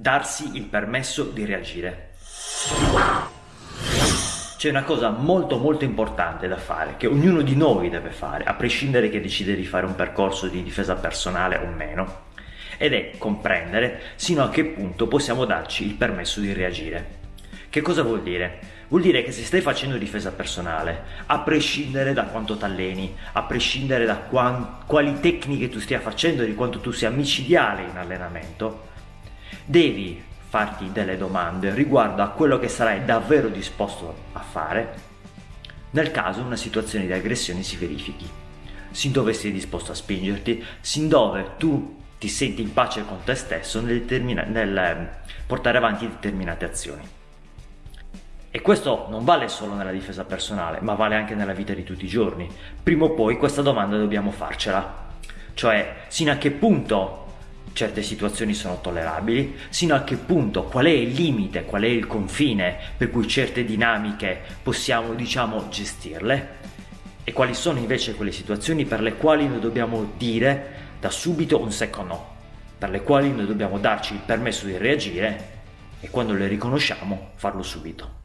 darsi il permesso di reagire. C'è una cosa molto molto importante da fare, che ognuno di noi deve fare, a prescindere che decide di fare un percorso di difesa personale o meno, ed è comprendere sino a che punto possiamo darci il permesso di reagire. Che cosa vuol dire? Vuol dire che se stai facendo difesa personale, a prescindere da quanto t'alleni, a prescindere da quali tecniche tu stia facendo, di quanto tu sia micidiale in allenamento, devi farti delle domande riguardo a quello che sarai davvero disposto a fare nel caso una situazione di aggressione si verifichi. Sin dove sei disposto a spingerti, sin dove tu ti senti in pace con te stesso nel, nel ehm, portare avanti determinate azioni. E questo non vale solo nella difesa personale, ma vale anche nella vita di tutti i giorni. Prima o poi questa domanda dobbiamo farcela. Cioè, sino a che punto certe situazioni sono tollerabili, sino a che punto, qual è il limite, qual è il confine per cui certe dinamiche possiamo, diciamo, gestirle e quali sono invece quelle situazioni per le quali noi dobbiamo dire da subito un secco no, per le quali noi dobbiamo darci il permesso di reagire e quando le riconosciamo farlo subito.